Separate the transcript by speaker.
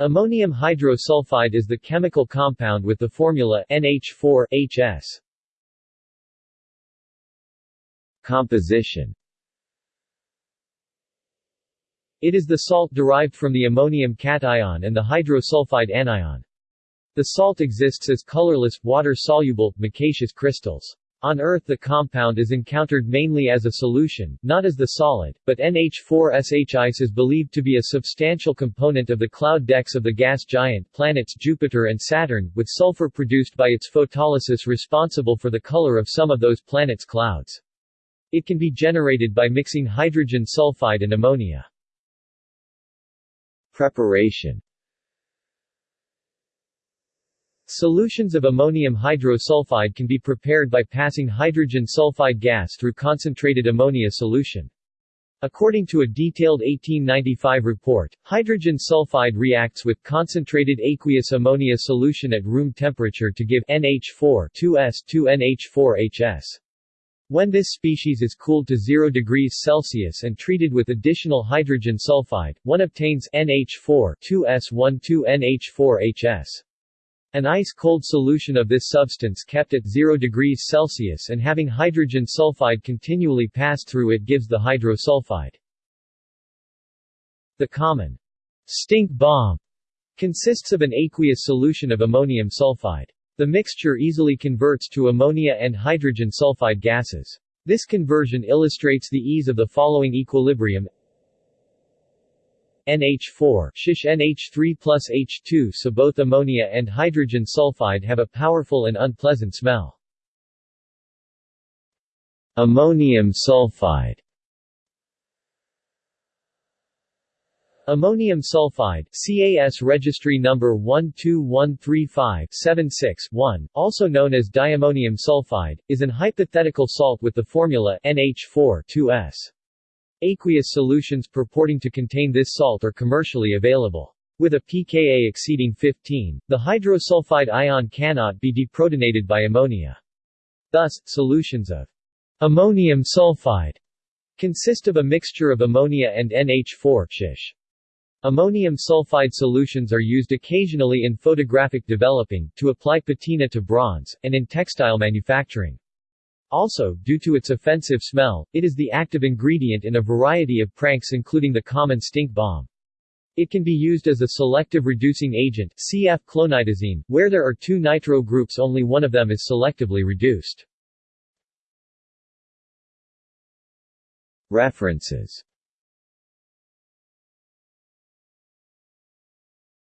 Speaker 1: Ammonium hydrosulfide is the chemical compound with the formula NH4HS.
Speaker 2: Composition
Speaker 1: It is the salt derived from the ammonium cation and the hydrosulfide anion. The salt exists as colorless, water-soluble, micaceous crystals. On Earth the compound is encountered mainly as a solution, not as the solid, but NH4SH ice is believed to be a substantial component of the cloud decks of the gas giant planets Jupiter and Saturn, with sulfur produced by its photolysis responsible for the color of some of those planets' clouds. It can be generated by mixing hydrogen sulfide and ammonia.
Speaker 2: Preparation
Speaker 1: Solutions of ammonium hydrosulfide can be prepared by passing hydrogen sulfide gas through concentrated ammonia solution. According to a detailed 1895 report, hydrogen sulfide reacts with concentrated aqueous ammonia solution at room temperature to give NH4 2S 2NH4HS. When this species is cooled to 0 degrees Celsius and treated with additional hydrogen sulfide, one obtains NH4 2S1 2NH4HS. An ice-cold solution of this substance kept at 0 degrees Celsius and having hydrogen sulfide continually passed through it gives the hydrosulfide. The common stink bomb consists of an aqueous solution of ammonium sulfide. The mixture easily converts to ammonia and hydrogen sulfide gases. This conversion illustrates the ease of the following equilibrium NH4 shish NH3 plus H2 so both ammonia and hydrogen sulfide have a powerful and unpleasant smell.
Speaker 2: Ammonium sulfide
Speaker 1: Ammonium sulfide CAS registry number 12135-76-1, also known as diammonium sulfide, is an hypothetical salt with the formula NH4-2S. Aqueous solutions purporting to contain this salt are commercially available. With a pKa exceeding 15, the hydrosulfide ion cannot be deprotonated by ammonia. Thus, solutions of ammonium sulfide consist of a mixture of ammonia and NH4 shish. Ammonium sulfide solutions are used occasionally in photographic developing, to apply patina to bronze, and in textile manufacturing. Also, due to its offensive smell, it is the active ingredient in a variety of pranks including the common stink bomb. It can be used as a selective reducing agent cf clonidazine, where there are two nitro groups only one of them is selectively reduced.
Speaker 2: References